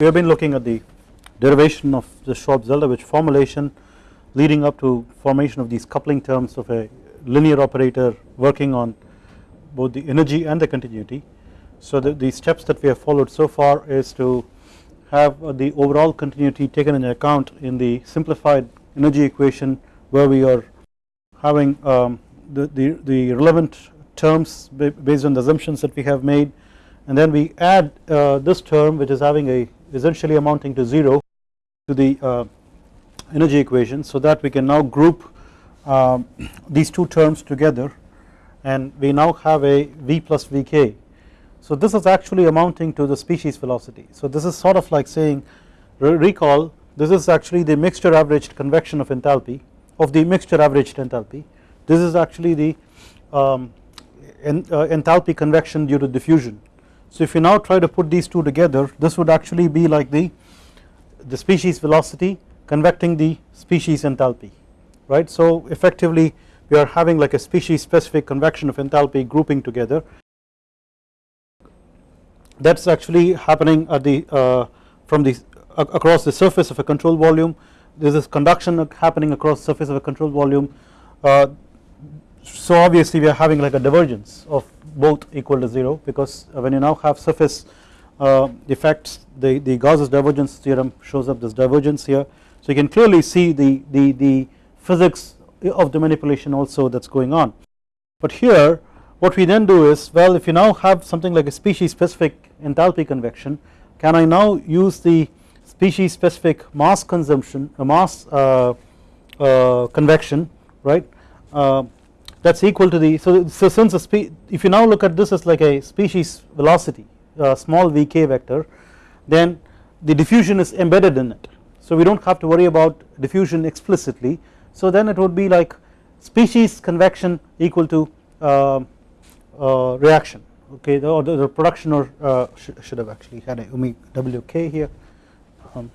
We have been looking at the derivation of the Schwab-Zeldovich formulation leading up to formation of these coupling terms of a linear operator working on both the energy and the continuity. So the, the steps that we have followed so far is to have the overall continuity taken into account in the simplified energy equation where we are having um, the, the, the relevant terms based on the assumptions that we have made and then we add uh, this term which is having a essentially amounting to 0 to the uh, energy equation so that we can now group um, these two terms together and we now have a v plus vk. So this is actually amounting to the species velocity. So this is sort of like saying recall this is actually the mixture averaged convection of enthalpy of the mixture averaged enthalpy. This is actually the um, uh, enthalpy convection due to diffusion so if you now try to put these two together this would actually be like the the species velocity convecting the species enthalpy right. So effectively we are having like a species specific convection of enthalpy grouping together. That is actually happening at the uh, from the across the surface of a control volume. This is conduction happening across the surface of a control volume. Uh, so obviously we are having like a divergence of both equal to 0 because when you now have surface uh, effects the, the Gauss's divergence theorem shows up this divergence here so you can clearly see the, the, the physics of the manipulation also that is going on. But here what we then do is well if you now have something like a species specific enthalpy convection can I now use the species specific mass consumption a mass uh, uh, convection right uh, that is equal to the so, so since the if you now look at this as like a species velocity small vk vector then the diffusion is embedded in it. So we do not have to worry about diffusion explicitly. So then it would be like species convection equal to uh, uh, reaction okay the, or the, the production or uh, sh should have actually had a wk here. Um,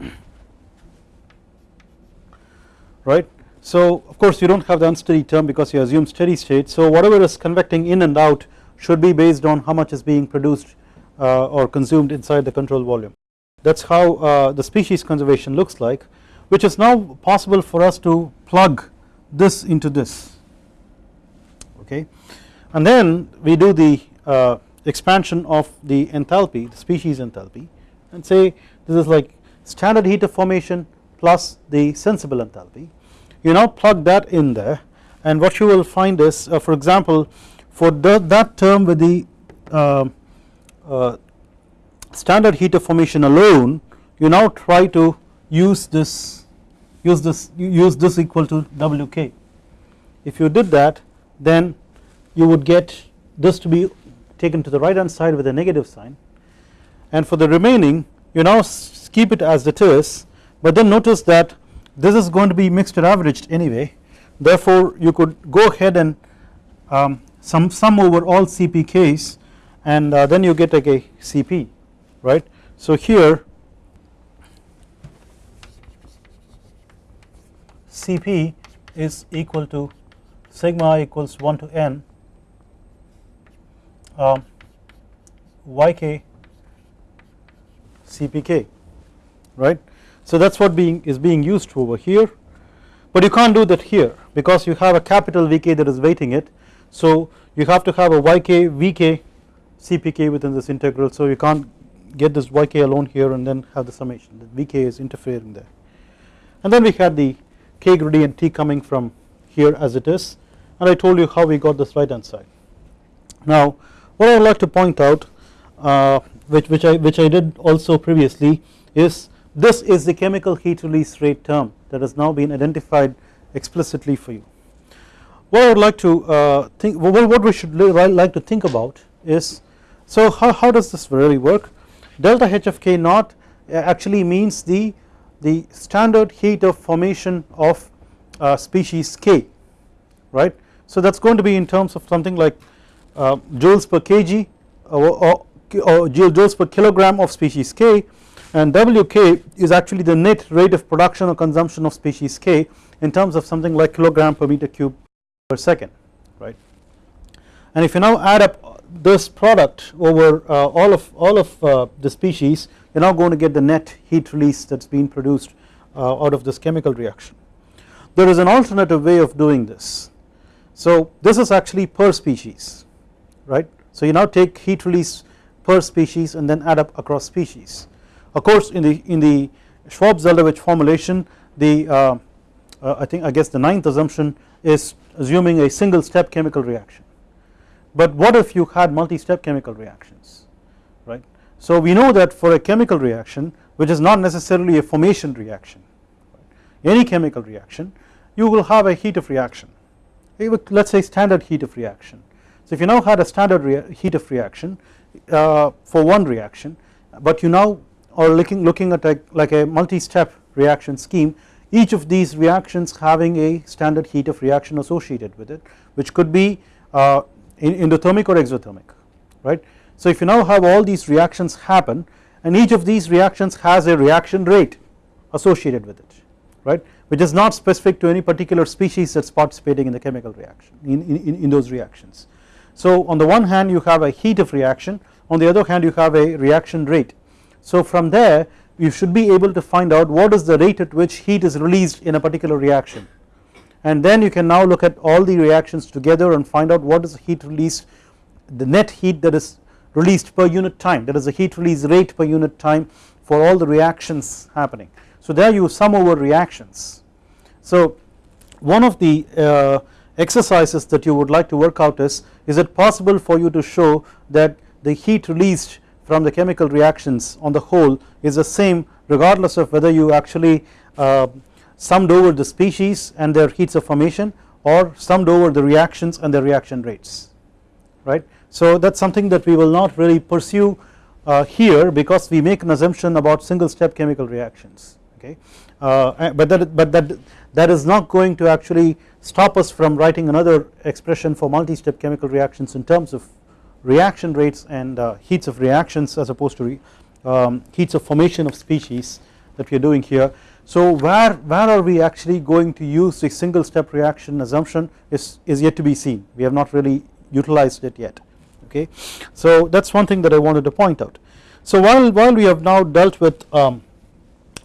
right so of course you do not have the unsteady term because you assume steady state. So whatever is convecting in and out should be based on how much is being produced uh, or consumed inside the control volume. That is how uh, the species conservation looks like which is now possible for us to plug this into this. Okay? And then we do the uh, expansion of the enthalpy the species enthalpy and say this is like standard heat of formation plus the sensible enthalpy you now plug that in there. And what you will find is uh, for example for the, that term with the uh, uh, standard heat of formation alone you now try to use this use this use this equal to Wk if you did that then you would get this to be taken to the right hand side with a negative sign. And for the remaining you now keep it as it is but then notice that this is going to be mixture averaged anyway therefore you could go ahead and um, sum, sum over all CPKs and uh, then you get like a CP right. So here Cp is equal to sigma equals 1 to n um, yk Cpk right so that is what being is being used over here. But you can't do that here because you have a capital Vk that is weighting it. So you have to have a yk Vk Cpk within this integral. So you can't get this yk alone here and then have the summation. That Vk is interfering there. And then we had the k gradient t coming from here as it is. And I told you how we got this right hand side. Now what I would like to point out uh, which, which, I, which I did also previously is this is the chemical heat release rate term that has now been identified explicitly for you. What I would like to uh, think what we should like to think about is so how, how does this really work delta H of K naught uh, actually means the the standard heat of formation of uh, species K right so that is going to be in terms of something like uh, joules per kg or, or, or joules per kilogram of species K and Wk is actually the net rate of production or consumption of species K in terms of something like kilogram per meter cube per second right? And if you now add up this product over uh, all of all of uh, the species you are now going to get the net heat release that is being produced uh, out of this chemical reaction. There is an alternative way of doing this. So this is actually per species right? So you now take heat release per species and then add up across species of course in the in the Schwab-Zeldovich formulation the uh, uh, I think I guess the ninth assumption is assuming a single step chemical reaction but what if you had multi-step chemical reactions right. So we know that for a chemical reaction which is not necessarily a formation reaction any chemical reaction you will have a heat of reaction let us say standard heat of reaction. So if you now had a standard heat of reaction uh, for one reaction but you now are looking, looking at a, like a multi-step reaction scheme each of these reactions having a standard heat of reaction associated with it which could be uh, endothermic or exothermic right. So if you now have all these reactions happen and each of these reactions has a reaction rate associated with it right which is not specific to any particular species that is participating in the chemical reaction in, in, in those reactions. So on the one hand you have a heat of reaction on the other hand you have a reaction rate. So from there you should be able to find out what is the rate at which heat is released in a particular reaction and then you can now look at all the reactions together and find out what is the heat released the net heat that is released per unit time that is the heat release rate per unit time for all the reactions happening. So there you sum over reactions. So one of the uh, exercises that you would like to work out is is it possible for you to show that the heat released from the chemical reactions on the whole is the same regardless of whether you actually uh, summed over the species and their heats of formation or summed over the reactions and their reaction rates right. So that is something that we will not really pursue uh, here because we make an assumption about single step chemical reactions okay uh, but that but that that is not going to actually stop us from writing another expression for multi-step chemical reactions in terms of reaction rates and uh, heats of reactions as opposed to um, heats of formation of species that we are doing here so where, where are we actually going to use the single step reaction assumption is, is yet to be seen we have not really utilized it yet okay. So that is one thing that I wanted to point out. So while, while we have now dealt with um,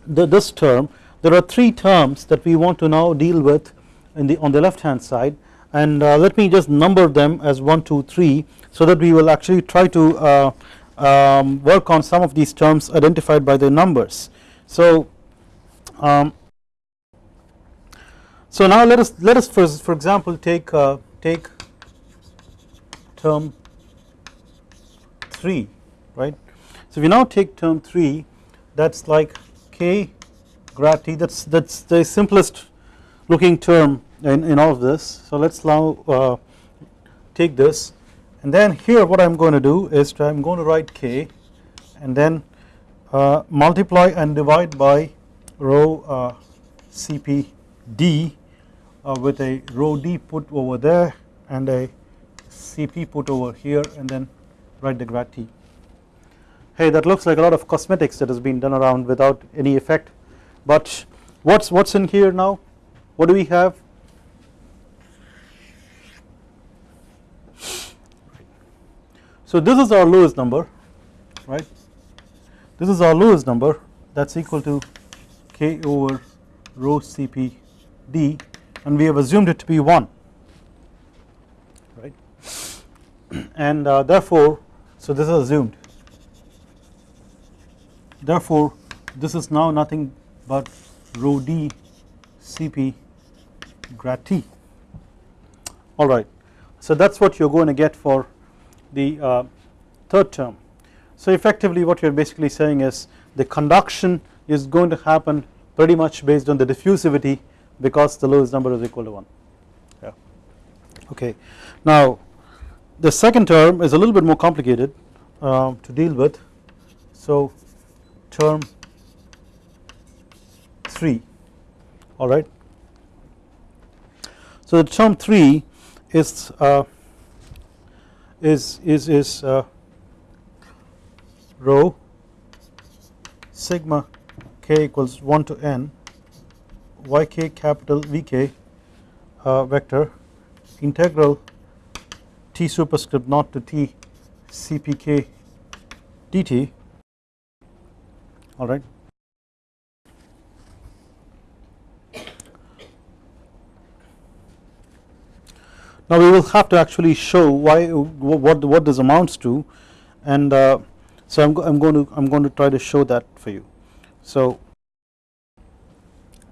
the, this term there are three terms that we want to now deal with in the on the left hand side and uh, let me just number them as 1 2 3 so that we will actually try to uh, um, work on some of these terms identified by the numbers. So um, so now let us let us for, for example take uh, take term 3 right. So we now take term 3 that is like k grad t that is that is the simplest looking term in, in all of this. So let us now uh, take this and then here what I am going to do is I am going to write k and then uh, multiply and divide by rho uh, CPD uh, with a rho D put over there and a CP put over here and then write the grad T. Hey that looks like a lot of cosmetics that has been done around without any effect but what's what's in here now what do we have so this is our Lewis number right? This is our Lewis number. That's equal to k over rho Cp d and we have assumed it to be 1 right? And uh, therefore so this is assumed. Therefore this is now nothing but rho d Cp grad T. Alright so that is what you are going to get for the uh, third term. So effectively what you are basically saying is the conduction is going to happen pretty much based on the diffusivity because the Lewis number is equal to 1 yeah. Okay. Now the second term is a little bit more complicated uh, to deal with. So term 3 alright. So the term 3 is uh, is is is uh, rho sigma k equals 1 to n yk capital Vk uh, vector integral t superscript naught to t Cpk dt alright. Now we will have to actually show why what what this amounts to and uh, so I'm, I'm going to I'm going to try to show that for you. So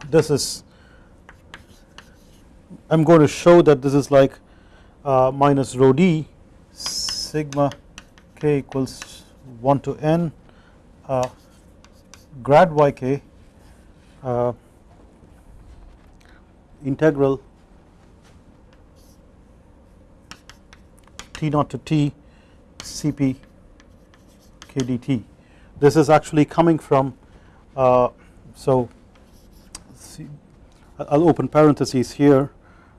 this is I'm going to show that this is like uh, minus rho d sigma k equals 1 to n uh, grad yk uh, integral t naught to t cp k dt. This is actually coming from uh, so I'll open parentheses here.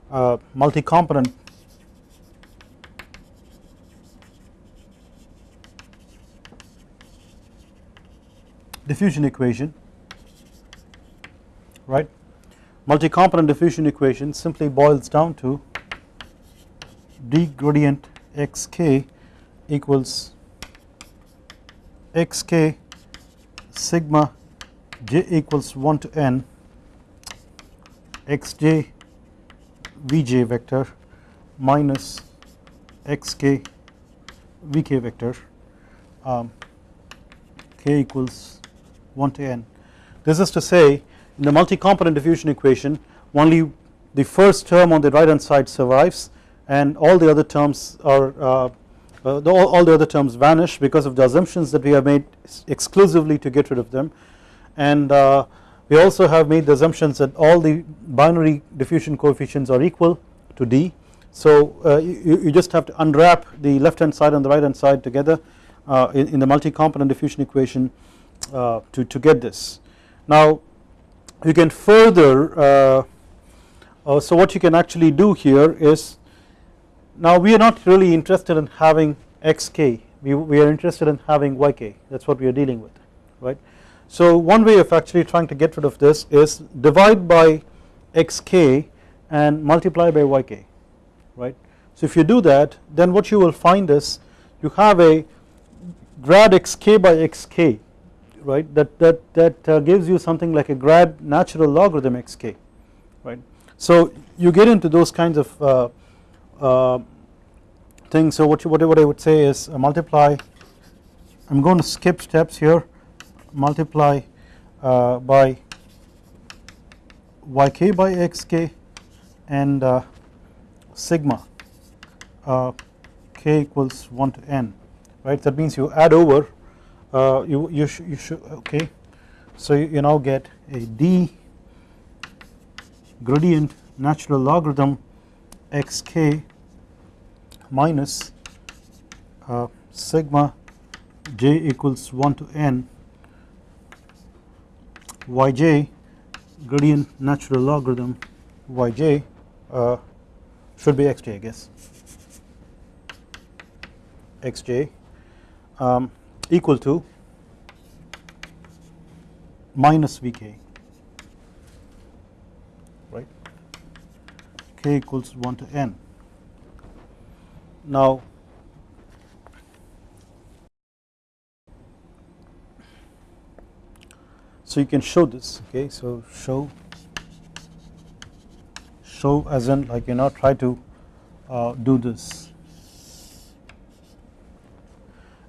Uh, multi-component. Diffusion equation. Right? Multi-component diffusion equation simply boils down to d gradient xk equals xk sigma j equals 1 to n xj vj vector minus xk vk vector um, k equals 1 to n. This is to say in the multi-component diffusion equation only the first term on the right hand side survives and all the other terms are uh, uh, all, all, the other terms vanish because of the assumptions that we have made exclusively to get rid of them and uh, we also have made the assumptions that all the binary diffusion coefficients are equal to D so uh, you, you, just have to unwrap the left hand side and the right hand side together uh, in, in, the multi-component diffusion equation uh, to, to get this. Now you can further uh, so what you can actually do here is now we are not really interested in having xk we, we are interested in having yk that is what we are dealing with right. So one way of actually trying to get rid of this is divide by xk and multiply by yk right. So if you do that then what you will find is you have a grad xk by xk right that that that uh, gives you something like a grad natural logarithm xk right so you get into those kinds of uh, uh, things so what you, what, what I would say is uh, multiply. I'm going to skip steps here. Multiply uh, by yk by xk and sigma k equals 1 to n right? That means you add over uh, you you, sh you should okay. So you, you now get a d gradient natural logarithm xk minus uh, sigma j equals 1 to n yj gradient natural logarithm yj uh, should be xj I guess xj um, equal to minus Vk right k equals 1 to n. Now so you can show this okay? So show. Show as in like you know try to uh, do this.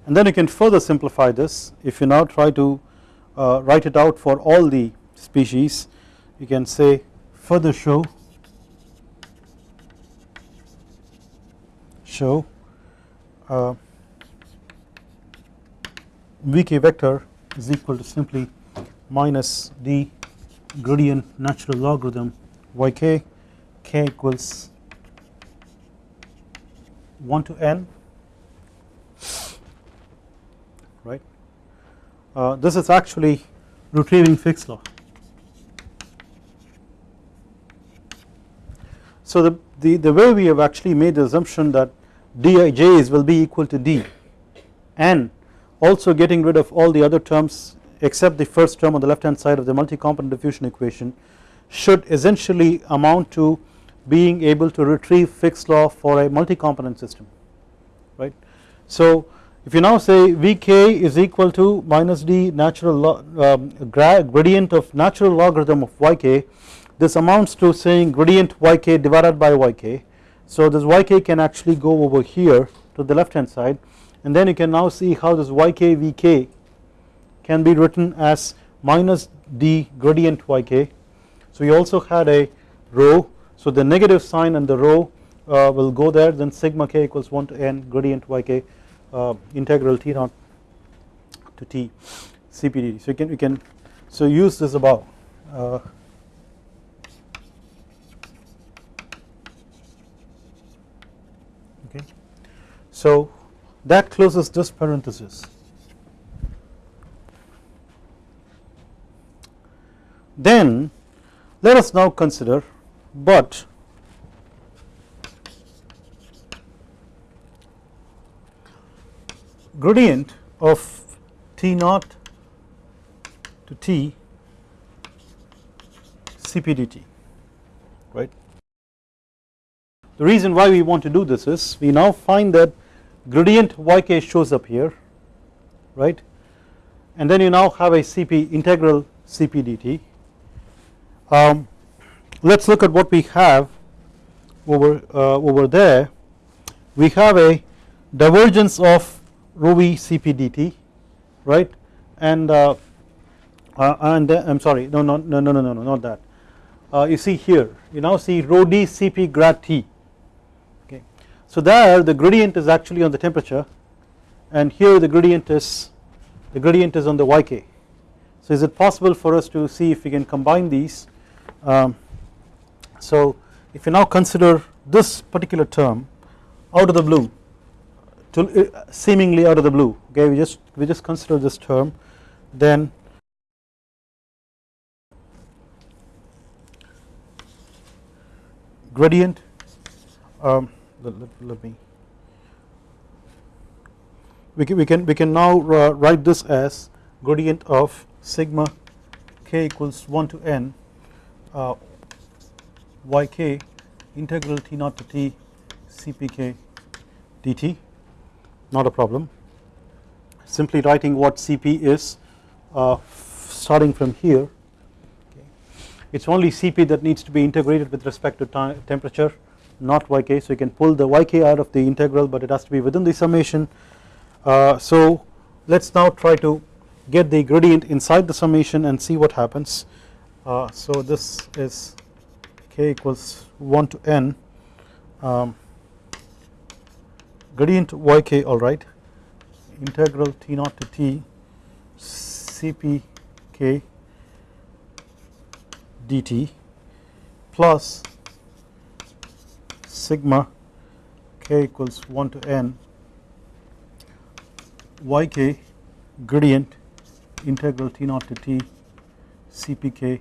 And then you can further simplify this. If you now try to uh, write it out for all the species you can say further show show uh, vk vector is equal to simply minus the gradient natural logarithm yk k equals 1 to n right. Uh, this is actually retrieving Fick's law. So the, the, the way we have actually made the assumption that dij's will be equal to d and also getting rid of all the other terms except the first term on the left hand side of the multi-component diffusion equation should essentially amount to being able to retrieve Fick's law for a multi-component system right. So if you now say Vk is equal to minus d natural um, gradient of natural logarithm of yk this amounts to saying gradient yk divided by yk so this yk can actually go over here to the left hand side and then you can now see how this yk vk can be written as minus d gradient yk so you also had a rho so the negative sign and the rho uh, will go there. Then sigma k equals 1 to n gradient yk uh, integral t naught to t cpd so you can you can so use this above uh, so that closes this parenthesis then let us now consider but gradient of T naught to T right. The reason why we want to do this is we now find that gradient yk shows up here right? And then you now have a CP integral CPDT. Um, let us look at what we have over uh, over there. We have a divergence of rho v Cp dt right? And uh, uh, and I am sorry no no no no no no not that. Uh, you see here you now see rho d Cp grad T so there the gradient is actually on the temperature and here the gradient is the gradient is on the yk so is it possible for us to see if we can combine these? Um, so if you now consider this particular term out of the blue to uh, seemingly out of the blue okay we just we just consider this term then gradient um, let, let, let, me. We can, we can we can now uh, write this as gradient of sigma k equals 1 to n uh, yk integral t naught to t cpk dt not a problem. Simply writing what Cp is uh, starting from here. Okay. it is only Cp that needs to be integrated with respect to temperature not yk so you can pull the yk out of the integral but it has to be within the summation. Uh, so let us now try to get the gradient inside the summation and see what happens. Uh, so this is k equals 1 to n. Um, gradient yk alright integral t naught to t cpk dt plus sigma k equals 1 to n yk gradient integral t naught to t cpk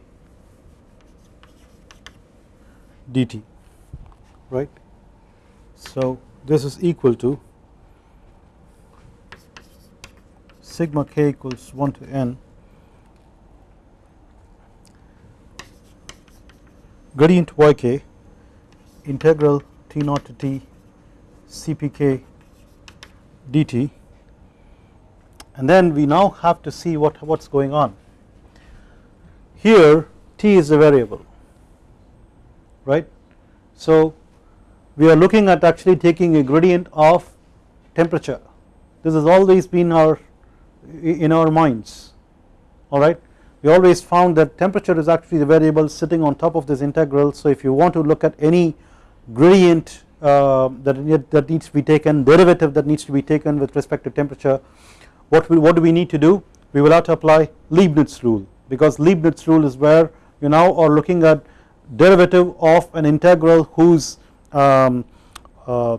dt right? So this is equal to sigma k equals 1 to n gradient yk integral t naught to t cpk dt and then we now have to see what what's going on. Here t is a variable right? So we are looking at actually taking a gradient of temperature. This has always been our in our minds alright we always found that temperature is actually the variable sitting on top of this integral. So if you want to look at any gradient uh, that, that needs to be taken derivative that needs to be taken with respect to temperature what we, what do we need to do? We will have to apply Leibniz rule because Leibniz rule is where you now are looking at derivative of an integral whose um, uh,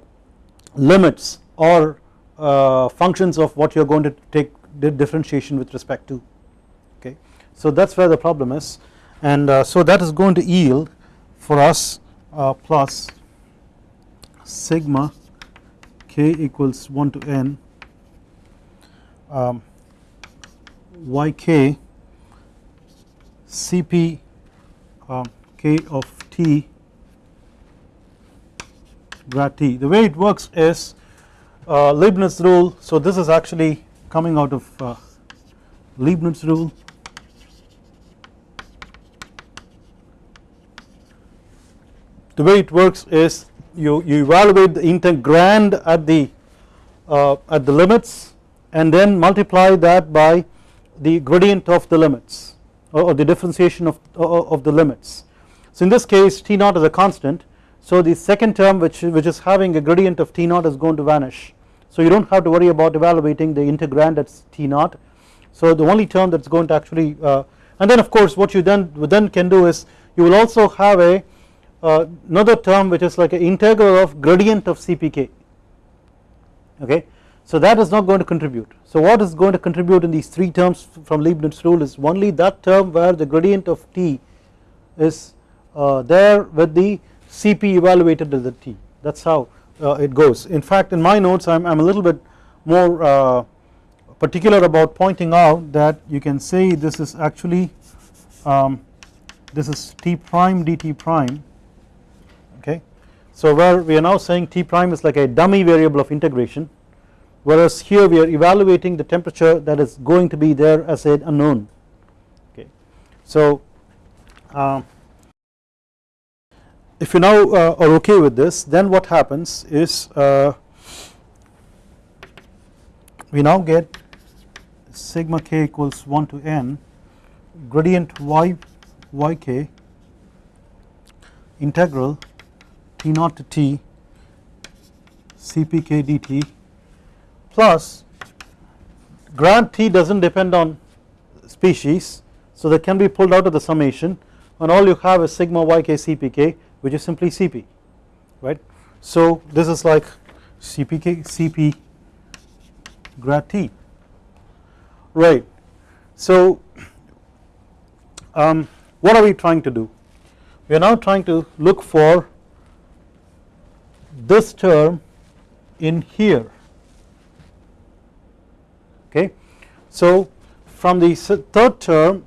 limits or uh, functions of what you are going to take differentiation with respect to. Okay. So that is where the problem is. And uh, so that is going to yield for us uh, plus sigma k equals 1 to n um, yk cp um, k of t grad t. The way it works is uh, Leibniz rule so this is actually coming out of uh, Leibniz rule the way it works is you, you evaluate the integrand at the uh, at the limits and then multiply that by the gradient of the limits or, or the differentiation of, of the limits. So in this case T naught is a constant. So the second term which, which is having a gradient of T naught is going to vanish. So you do not have to worry about evaluating the integrand at T naught. So the only term that is going to actually uh, and then of course what you then then can do is you will also have a uh, another term which is like an integral of gradient of CPK okay? So that is not going to contribute. So what is going to contribute in these three terms from Leibniz rule is only that term where the gradient of T is uh, there with the CP evaluated as the T. That is how uh, it goes. In fact in my notes I am a little bit more uh, particular about pointing out that you can say this is actually um, this is T prime dt prime. So where we are now saying T prime is like a dummy variable of integration whereas here we are evaluating the temperature that is going to be there as an unknown okay. So uh, if you now uh, are okay with this then what happens is uh, we now get sigma k equals 1 to n gradient y yk integral T naught T Cpk dt plus grad T does not depend on species so that can be pulled out of the summation and all you have is sigma yk Cpk which is simply Cp right. So this is like Cpk Cp grad T right. So um, what are we trying to do we are now trying to look for this term in here. Okay. So from the third term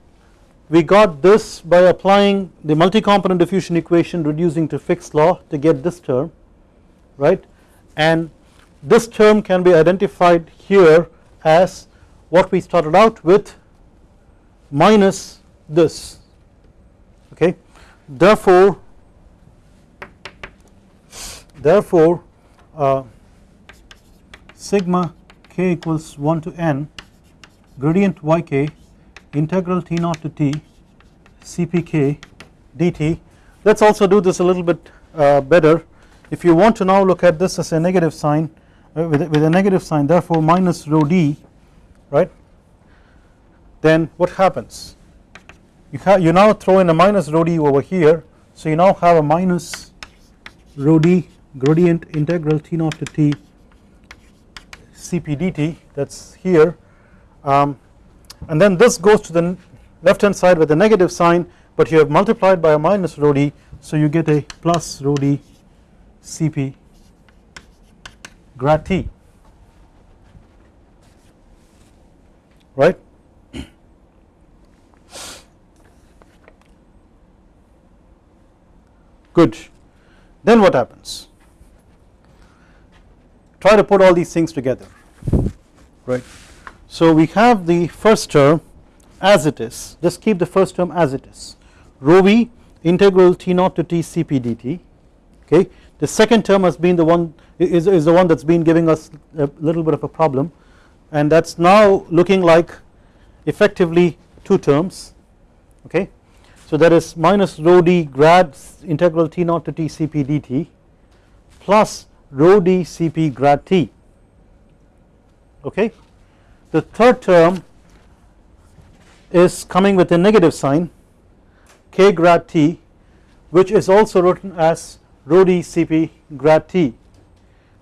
we got this by applying the multi-component diffusion equation reducing to Fick's law to get this term right? And this term can be identified here as what we started out with minus this. Okay? Therefore therefore uh, sigma k equals 1 to n gradient yk integral t naught to t cpk dt. Let us also do this a little bit uh, better. If you want to now look at this as a negative sign uh, with, with a negative sign therefore minus rho d right? Then what happens? You, you now throw in a minus rho d over here so you now have a minus rho d gradient integral T naught to T Cp dt that is here. Um, and then this goes to the left hand side with a negative sign but you have multiplied by a minus rho d so you get a plus rho d Cp grad T. Right. Good. Then what happens try to put all these things together right. So we have the first term as it is. Just keep the first term as it is. Rho v integral t naught to t cp dt okay? The second term has been the one is, is the one that's been giving us a little bit of a problem. And that's now looking like effectively two terms okay? So that is minus rho d grad integral t naught to t cp dt plus rho d Cp grad T okay. The third term is coming with a negative sign k grad T which is also written as rho d Cp grad T.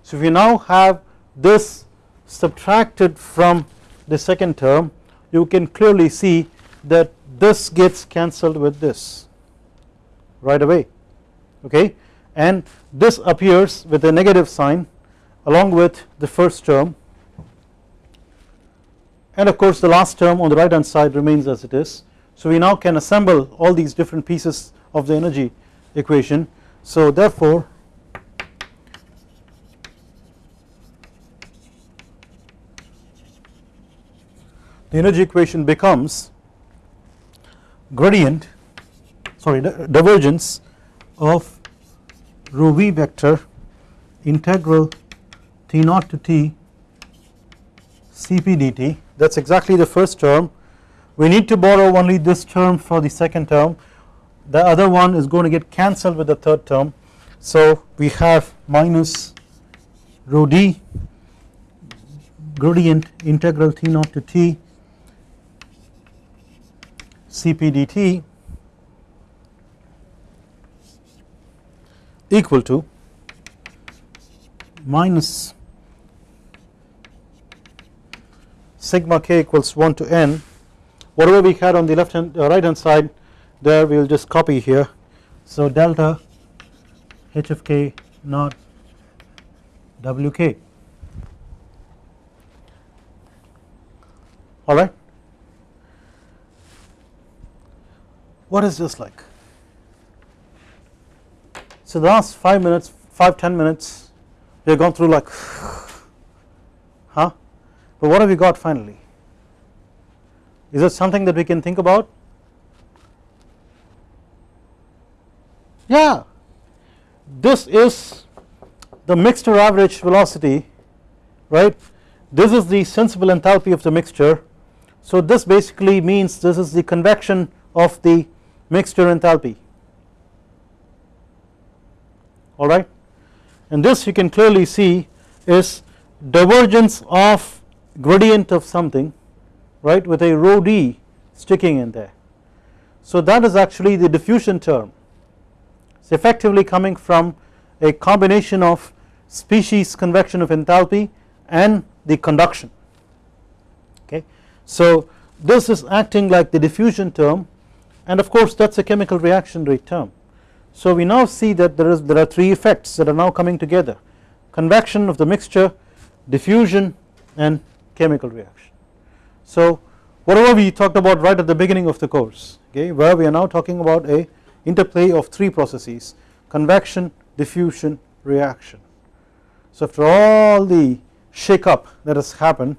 So if you now have this subtracted from the second term you can clearly see that this gets cancelled with this right away okay and this appears with a negative sign along with the first term and of course the last term on the right hand side remains as it is. So we now can assemble all these different pieces of the energy equation. So therefore the energy equation becomes gradient sorry divergence of rho v vector integral t naught to t cp dt that is exactly the first term. We need to borrow only this term for the second term. The other one is going to get cancelled with the third term. So we have minus rho d gradient integral t naught to t cp dt equal to minus sigma k equals 1 to n. Whatever we had on the left hand uh, right hand side there we will just copy here. So delta h of k not wk alright what is this like so the last 5 minutes 5 10 minutes we have gone through like huh? But what have we got finally? Is it something that we can think about? Yeah. This is the mixture average velocity right? This is the sensible enthalpy of the mixture. So this basically means this is the convection of the mixture enthalpy alright and this you can clearly see is divergence of gradient of something right with a rho d sticking in there. So that is actually the diffusion term it is effectively coming from a combination of species convection of enthalpy and the conduction okay. So this is acting like the diffusion term and of course that is a chemical reaction rate term so we now see that there is there are three effects that are now coming together convection of the mixture diffusion and chemical reaction. So whatever we talked about right at the beginning of the course okay where we are now talking about a interplay of three processes convection diffusion reaction. So after all the shake up that has happened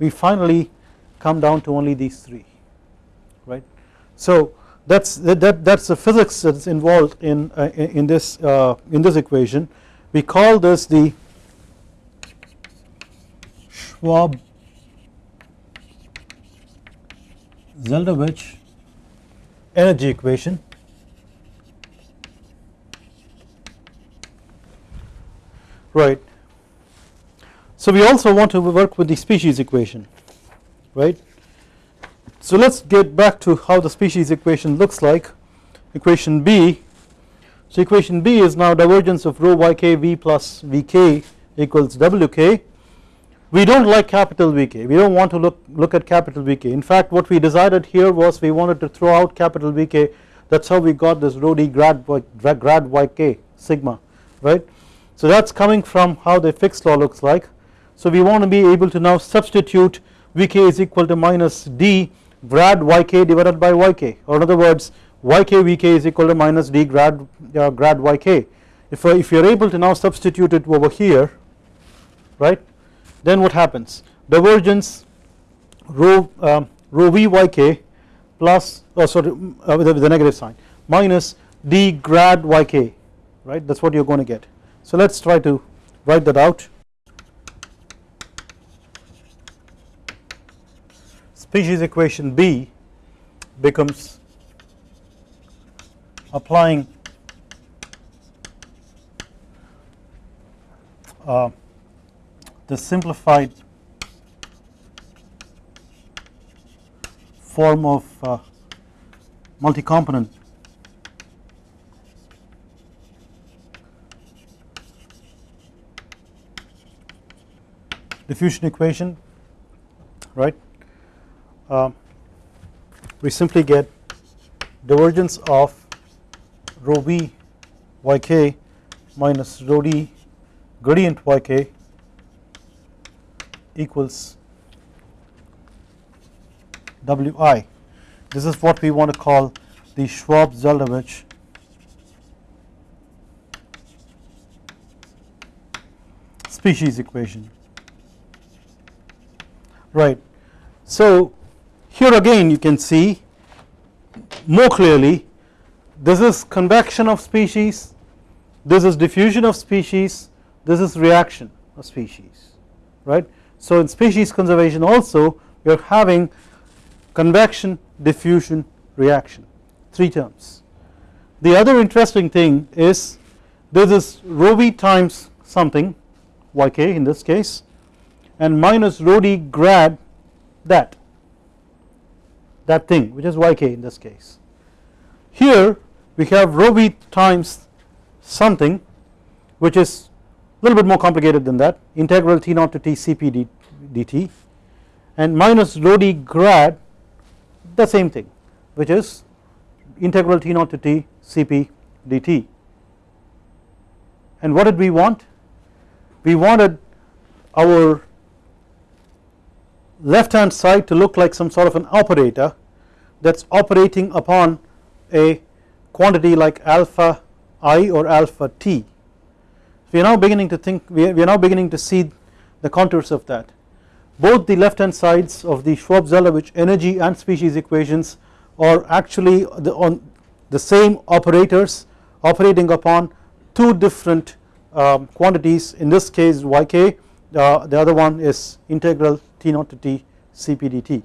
we finally come down to only these three right. So that's that that's the physics that's involved in uh, in this uh, in this equation. We call this the Schwab Zeldovich energy equation. Right. So we also want to work with the species equation right so let us get back to how the species equation looks like equation B. So equation B is now divergence of rho yk v plus vk equals wk. We do not like capital Vk we do not want to look, look at capital Vk in fact what we decided here was we wanted to throw out capital Vk that is how we got this rho d grad, grad yk sigma right. So that is coming from how the Fick's law looks like so we want to be able to now substitute Vk is equal to minus d grad yk divided by yk or in other words yk vk is equal to minus d grad uh, grad yk. If, uh, if you are able to now substitute it over here right then what happens? Divergence rho um, rho v yk plus oh sorry uh, with, with the negative sign minus d grad yk right? That is what you are going to get. So let us try to write that out species equation B becomes applying uh, the simplified form of uh, multi-component. Diffusion equation right uh, we simply get divergence of rho v yk minus rho d gradient yk equals wi. This is what we want to call the Schwab-Zeldovich species equation right. So here again you can see more clearly this is convection of species this is diffusion of species this is reaction of species right. So in species conservation also you are having convection diffusion reaction three terms. The other interesting thing is this is rho v times something yk in this case and minus rho d grad that that thing which is yk in this case. Here we have rho v. Times something which is a little bit more complicated than that integral T naught to T Cp dt and minus rho d grad the same thing which is integral T naught to T Cp dt and what did we want? We wanted our left hand side to look like some sort of an operator that is operating upon a quantity like alpha i or alpha t. We are now beginning to think we are, now beginning to see the contours of that both the left hand sides of the Schwab-Zeldovich energy and species equations are actually the, on the same operators operating upon two different um, quantities in this case yk uh, the other one is integral t naught to t cp dt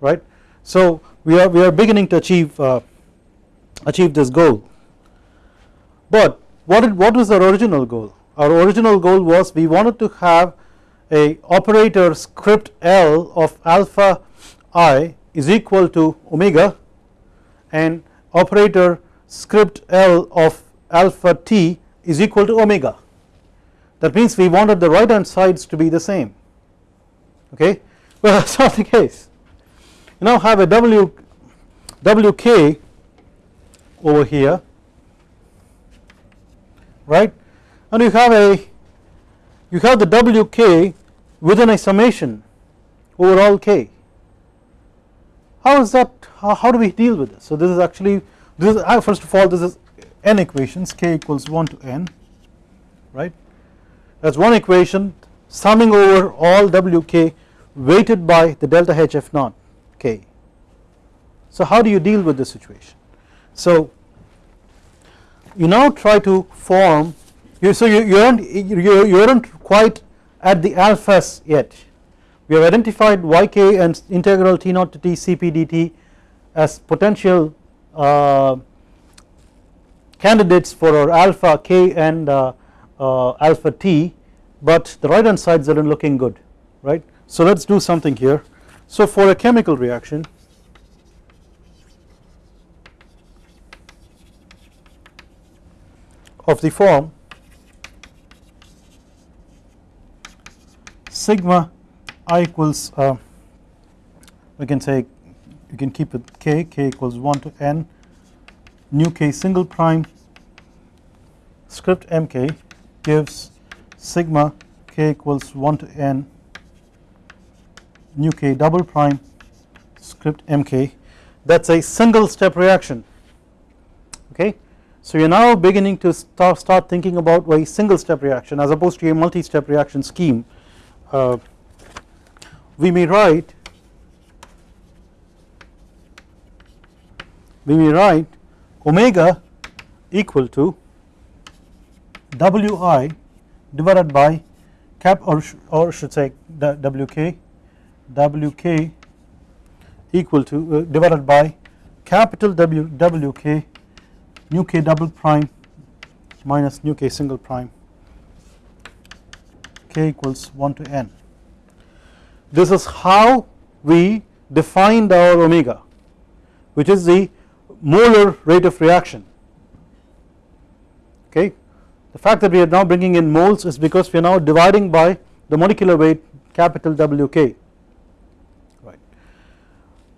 right. So we are we are beginning to achieve uh, achieve this goal. But what did, what was our original goal? Our original goal was we wanted to have a operator script L of alpha i is equal to omega and operator script L of alpha t is equal to omega. That means we wanted the right hand sides to be the same okay? Well that is not the case. You now have a w wk over here right? And you have a you have the wk within a summation over all k. How is that how, how do we deal with this? So this is actually this is uh, first of all this is n equations k equals 1 to n right? That is one equation summing over all wk weighted by the delta hf naught k. So how do you deal with this situation? So you now try to form you so you, you aren't you, you aren't quite at the alphas yet. We have identified yk and integral t naught to t cp dt as potential uh, candidates for our alpha k and uh, uh, alpha t but the right hand sides aren't looking good right. So let us do something here so for a chemical reaction of the form sigma i equals uh, we can say you can keep it k k equals 1 to n nu k single prime script mk gives sigma k equals 1 to n nu k double prime script mk. That is a single step reaction. Okay. So you are now beginning to start, start thinking about a single step reaction as opposed to a multi step reaction scheme. Uh, we may write we may write omega equal to wi divided by cap or, or should say wk wk equal to uh, divided by capital W wk nu k double prime minus nu k single prime k equals 1 to n. This is how we defined our omega which is the molar rate of reaction okay. The fact that we are now bringing in moles is because we are now dividing by the molecular weight capital WK right.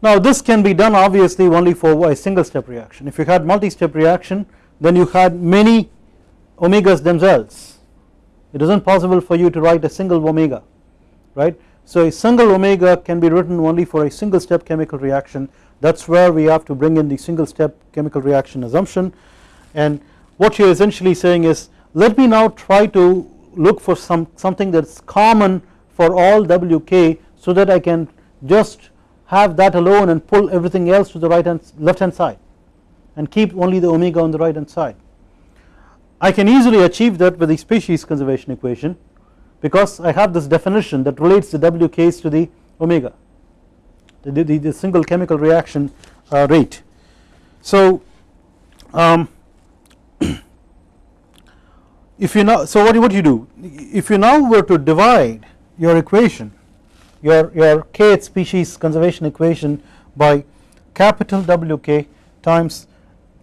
Now this can be done obviously only for a single step reaction. If you had multi step reaction then you had many omegas themselves. It is not possible for you to write a single omega right. So a single omega can be written only for a single step chemical reaction. That is where we have to bring in the single step chemical reaction assumption. And what you are essentially saying is let me now try to look for some something that is common for all wk so that I can just have that alone and pull everything else to the right hand left hand side and keep only the omega on the right hand side. I can easily achieve that with the species conservation equation because I have this definition that relates the WKs to the omega the, the, the single chemical reaction uh, rate. So um, if you now so what what you do? If you now were to divide your equation your your kth species conservation equation by capital WK times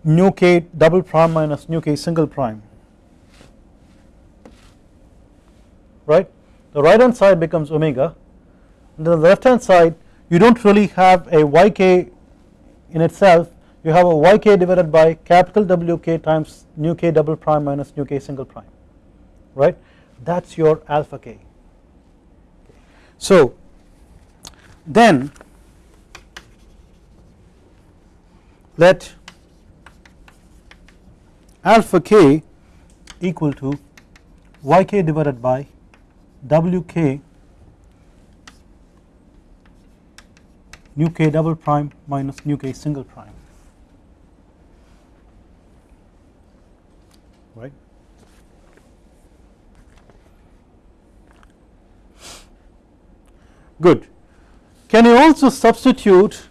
nu k double prime minus nu k single prime right? The right hand side becomes omega and then the left hand side you do not really have a yk in itself you have a yk divided by capital Wk times nu k double prime minus nu k single prime right that is your alpha k. So then let alpha k equal to yk divided by wk nu k double prime minus nu k single prime right. Good. Can you also substitute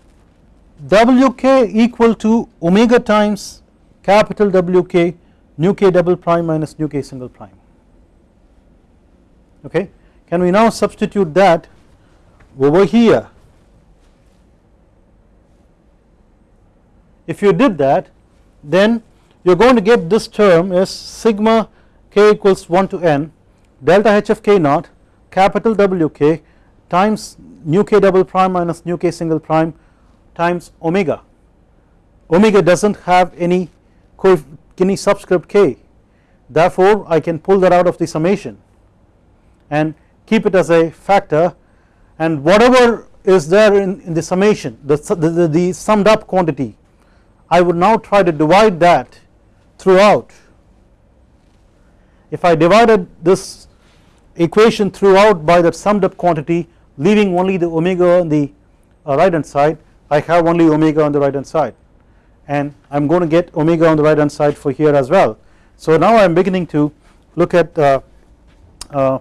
wk equal to omega times capital Wk nu k double prime minus nu k single prime okay. Can we now substitute that over here if you did that then you are going to get this term as sigma k equals 1 to n delta h of k naught capital W k times nu k double prime minus nu k single prime times omega. Omega does not have any any subscript k. Therefore I can pull that out of the summation and keep it as a factor. And whatever is there in, in the summation the, the, the summed up quantity I would now try to divide that throughout. If I divided this equation throughout by that summed up quantity leaving only the omega on the uh, right hand side I have only omega on the right hand side and I am going to get omega on the right hand side for here as well. So now I am beginning to look at uh, uh,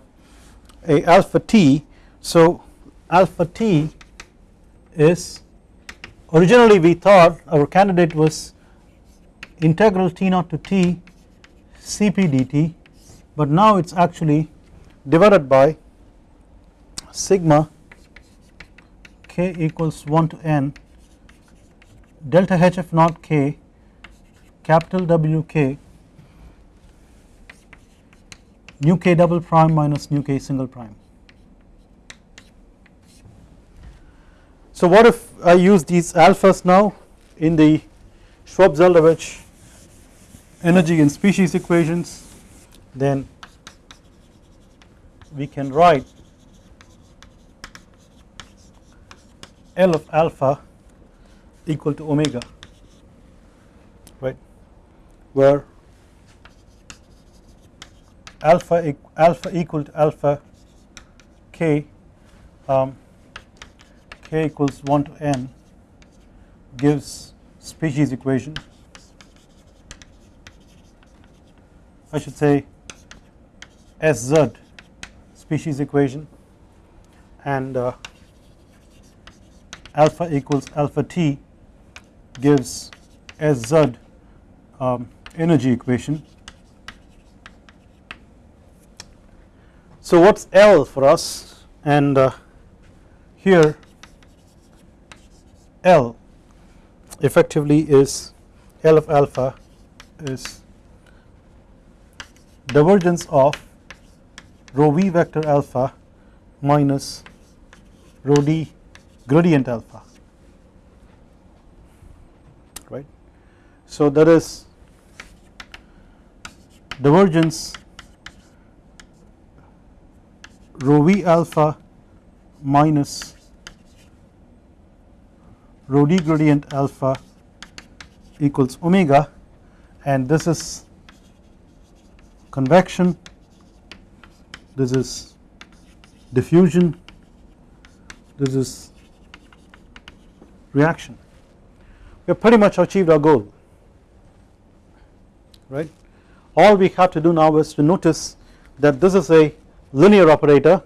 a alpha t so alpha t is originally we thought our candidate was integral t naught to t cp dt but now it is actually divided by sigma k equals 1 to n delta hf naught k capital W k nu k double prime minus nu k single prime. So what if I use these alphas now in the Schwab-Zeldovich energy and species equations? Then we can write L of alpha equal to omega right? Where alpha alpha equal to alpha k um, k equals 1 to n gives species equation. I should say SZ species equation and uh, alpha equals alpha t gives SZ um, energy equation. So what's L for us and uh, here L effectively is L of alpha is divergence of rho v vector alpha minus rho d gradient alpha right. So that is divergence rho v alpha minus rho d gradient alpha equals omega and this is convection this is diffusion this is reaction. We have pretty much achieved our goal right? All we have to do now is to notice that this is a linear operator.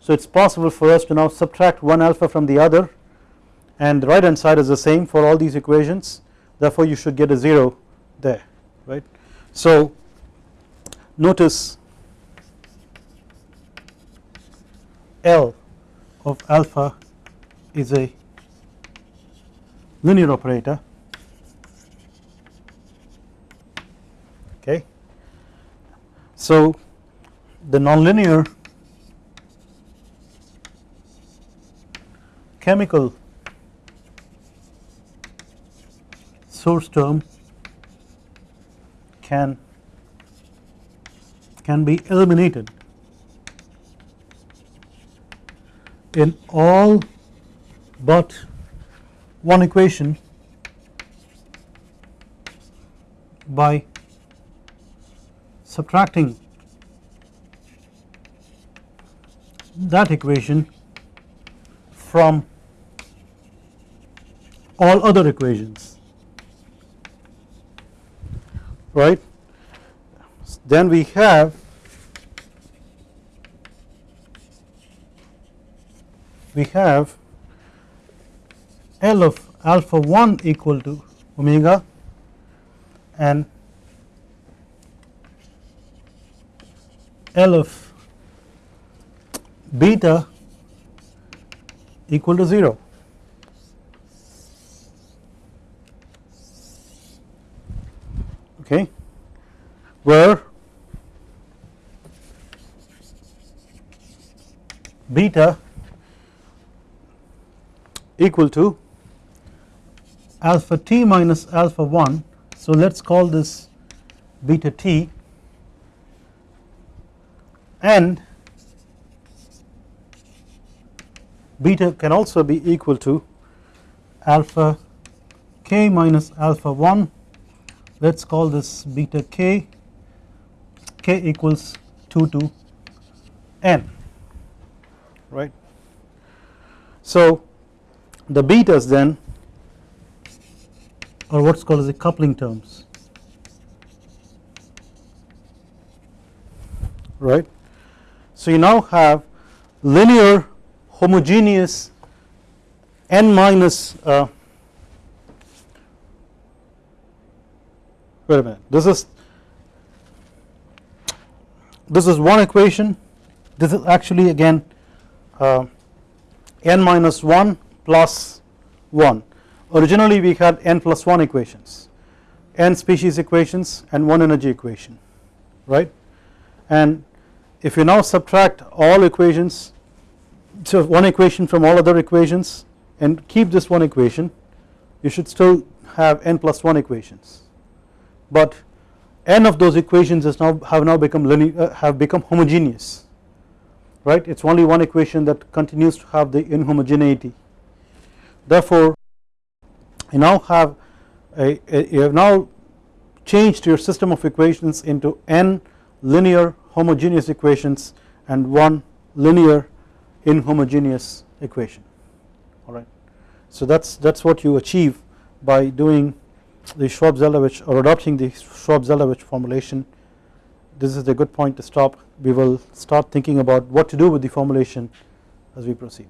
So it is possible for us to now subtract one alpha from the other and the right hand side is the same for all these equations. Therefore you should get a 0 there right. So notice L of alpha is a linear operator okay. So the nonlinear chemical source term can can be eliminated in all but one equation by subtracting that equation from all other equations right. Then we have we have L of alpha 1 equal to omega and L of beta equal to 0 okay. Where beta equal to alpha t minus alpha 1 so let us call this beta t. And beta can also be equal to alpha k minus alpha 1 let us call this beta k. K equals 2 to n right. So the betas then or what is called as the coupling terms. Right. So you now have linear homogeneous n minus uh, wait a minute. This is this is one equation. This is actually again uh, n minus 1 plus 1 originally we had n plus 1 equations n species equations and one energy equation right? And if you now subtract all equations so one equation from all other equations and keep this one equation you should still have n plus 1 equations. But n of those equations is now have now become linear uh, have become homogeneous right? It is only one equation that continues to have the inhomogeneity. Therefore you now have a, a, you have now changed your system of equations into n linear homogeneous equations and one linear inhomogeneous equation alright. So that is that is what you achieve by doing the Schwab-Zeldovich or adopting the Schwab-Zeldovich formulation this is a good point to stop we will start thinking about what to do with the formulation as we proceed.